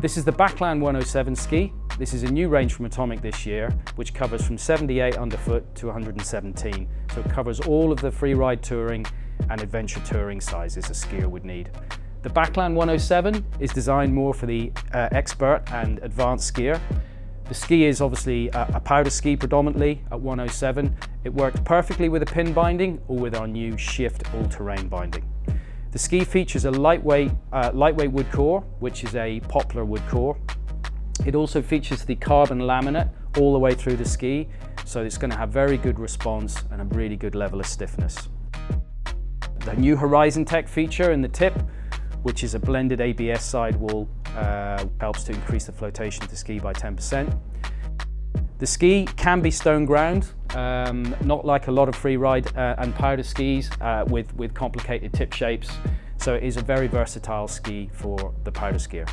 This is the Backland 107 ski. This is a new range from Atomic this year, which covers from 78 underfoot to 117. So it covers all of the freeride touring and adventure touring sizes a skier would need. The Backland 107 is designed more for the uh, expert and advanced skier. The ski is obviously a, a powder ski predominantly at 107. It works perfectly with a pin binding or with our new Shift all-terrain binding. The ski features a lightweight, uh, lightweight wood core, which is a poplar wood core. It also features the carbon laminate all the way through the ski, so it's going to have very good response and a really good level of stiffness. The new Horizon Tech feature in the tip, which is a blended ABS sidewall, uh, helps to increase the flotation of the ski by 10%. The ski can be stone ground, um, not like a lot of free ride uh, and powder skis uh, with, with complicated tip shapes. So it is a very versatile ski for the powder skier.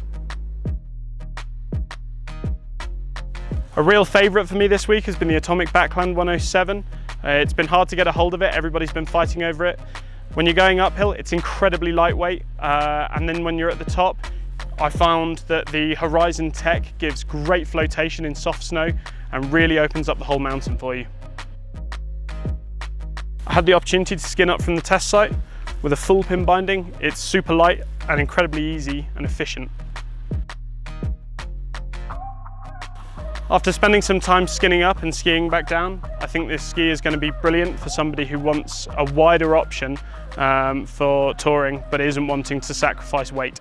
A real favourite for me this week has been the Atomic Backland 107. Uh, it's been hard to get a hold of it, everybody's been fighting over it. When you're going uphill, it's incredibly lightweight, uh, and then when you're at the top, I found that the Horizon Tech gives great flotation in soft snow and really opens up the whole mountain for you. I had the opportunity to skin up from the test site with a full pin binding. It's super light and incredibly easy and efficient. After spending some time skinning up and skiing back down, I think this ski is going to be brilliant for somebody who wants a wider option um, for touring but isn't wanting to sacrifice weight.